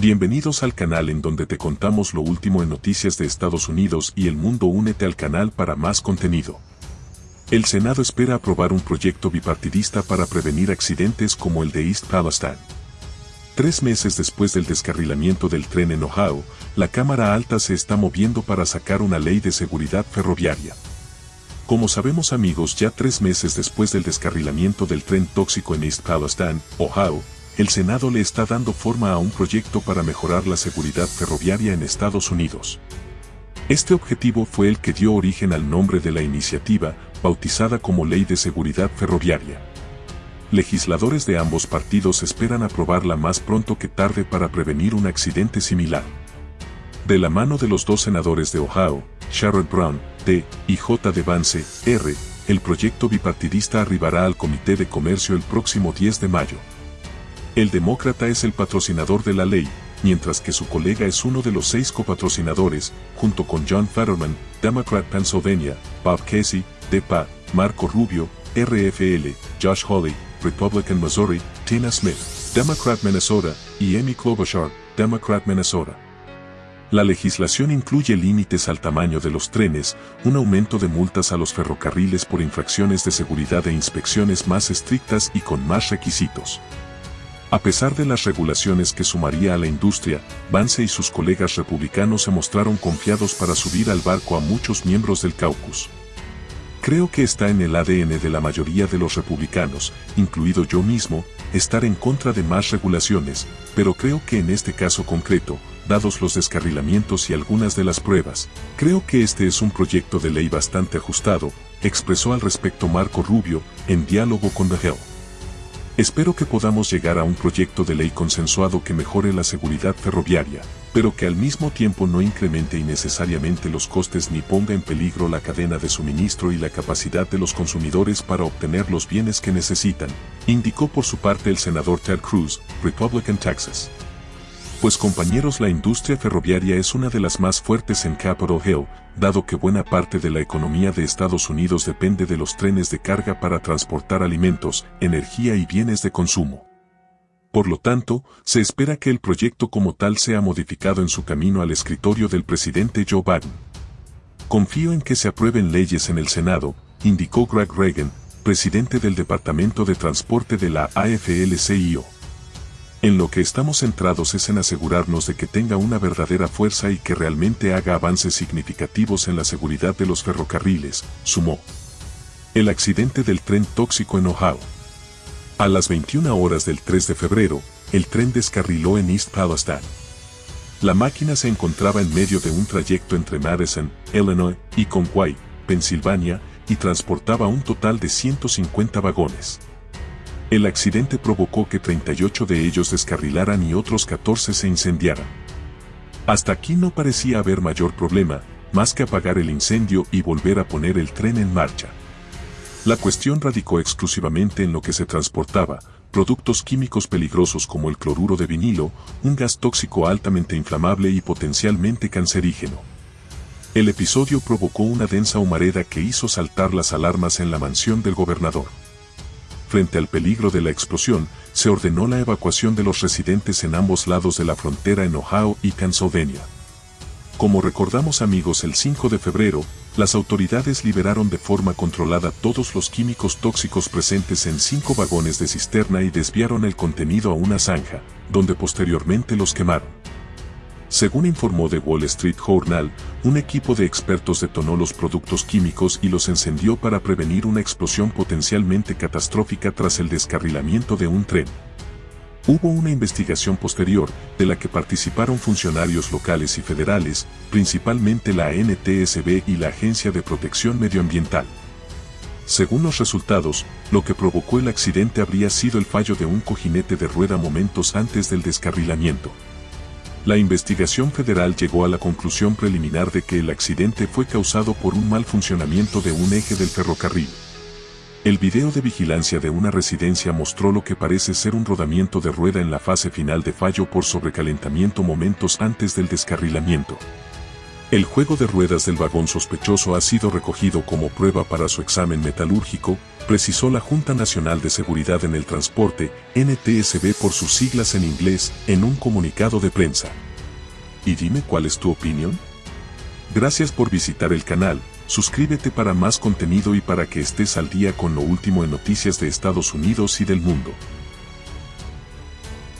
Bienvenidos al canal en donde te contamos lo último en noticias de Estados Unidos y el mundo. Únete al canal para más contenido. El Senado espera aprobar un proyecto bipartidista para prevenir accidentes como el de East Palestine. Tres meses después del descarrilamiento del tren en Ohio, la Cámara Alta se está moviendo para sacar una ley de seguridad ferroviaria. Como sabemos amigos, ya tres meses después del descarrilamiento del tren tóxico en East Palestine, Ohio, el Senado le está dando forma a un proyecto para mejorar la seguridad ferroviaria en Estados Unidos. Este objetivo fue el que dio origen al nombre de la iniciativa, bautizada como Ley de Seguridad Ferroviaria. Legisladores de ambos partidos esperan aprobarla más pronto que tarde para prevenir un accidente similar. De la mano de los dos senadores de Ohio, Sherrod Brown, D. y J. de Vance, R., el proyecto bipartidista arribará al Comité de Comercio el próximo 10 de mayo. El demócrata es el patrocinador de la ley, mientras que su colega es uno de los seis copatrocinadores, junto con John Fetterman, Democrat Pennsylvania, Bob Casey, DEPA, Marco Rubio, RFL, Josh Hawley, Republican Missouri, Tina Smith, Democrat Minnesota, y Amy Klobuchar, Democrat Minnesota. La legislación incluye límites al tamaño de los trenes, un aumento de multas a los ferrocarriles por infracciones de seguridad e inspecciones más estrictas y con más requisitos. A pesar de las regulaciones que sumaría a la industria, Vance y sus colegas republicanos se mostraron confiados para subir al barco a muchos miembros del caucus. Creo que está en el ADN de la mayoría de los republicanos, incluido yo mismo, estar en contra de más regulaciones, pero creo que en este caso concreto, dados los descarrilamientos y algunas de las pruebas, creo que este es un proyecto de ley bastante ajustado, expresó al respecto Marco Rubio, en diálogo con The Hill. Espero que podamos llegar a un proyecto de ley consensuado que mejore la seguridad ferroviaria, pero que al mismo tiempo no incremente innecesariamente los costes ni ponga en peligro la cadena de suministro y la capacidad de los consumidores para obtener los bienes que necesitan, indicó por su parte el senador Ted Cruz, Republican Texas. Pues compañeros la industria ferroviaria es una de las más fuertes en Capitol Hill, dado que buena parte de la economía de Estados Unidos depende de los trenes de carga para transportar alimentos, energía y bienes de consumo. Por lo tanto, se espera que el proyecto como tal sea modificado en su camino al escritorio del presidente Joe Biden. Confío en que se aprueben leyes en el Senado, indicó Greg Reagan, presidente del Departamento de Transporte de la AFL-CIO. En lo que estamos centrados es en asegurarnos de que tenga una verdadera fuerza y que realmente haga avances significativos en la seguridad de los ferrocarriles, sumó. El accidente del tren tóxico en Ohio. A las 21 horas del 3 de febrero, el tren descarriló en East Palestine. La máquina se encontraba en medio de un trayecto entre Madison, Illinois, y Conway, Pensilvania, y transportaba un total de 150 vagones. El accidente provocó que 38 de ellos descarrilaran y otros 14 se incendiaran. Hasta aquí no parecía haber mayor problema, más que apagar el incendio y volver a poner el tren en marcha. La cuestión radicó exclusivamente en lo que se transportaba, productos químicos peligrosos como el cloruro de vinilo, un gas tóxico altamente inflamable y potencialmente cancerígeno. El episodio provocó una densa humareda que hizo saltar las alarmas en la mansión del gobernador frente al peligro de la explosión, se ordenó la evacuación de los residentes en ambos lados de la frontera en Ohio y Pennsylvania. Como recordamos amigos el 5 de febrero, las autoridades liberaron de forma controlada todos los químicos tóxicos presentes en cinco vagones de cisterna y desviaron el contenido a una zanja, donde posteriormente los quemaron. Según informó The Wall Street Journal, un equipo de expertos detonó los productos químicos y los encendió para prevenir una explosión potencialmente catastrófica tras el descarrilamiento de un tren. Hubo una investigación posterior, de la que participaron funcionarios locales y federales, principalmente la NTSB y la Agencia de Protección Medioambiental. Según los resultados, lo que provocó el accidente habría sido el fallo de un cojinete de rueda momentos antes del descarrilamiento. La investigación federal llegó a la conclusión preliminar de que el accidente fue causado por un mal funcionamiento de un eje del ferrocarril. El video de vigilancia de una residencia mostró lo que parece ser un rodamiento de rueda en la fase final de fallo por sobrecalentamiento momentos antes del descarrilamiento. El juego de ruedas del vagón sospechoso ha sido recogido como prueba para su examen metalúrgico, precisó la Junta Nacional de Seguridad en el Transporte, NTSB por sus siglas en inglés, en un comunicado de prensa. Y dime cuál es tu opinión. Gracias por visitar el canal, suscríbete para más contenido y para que estés al día con lo último en noticias de Estados Unidos y del mundo.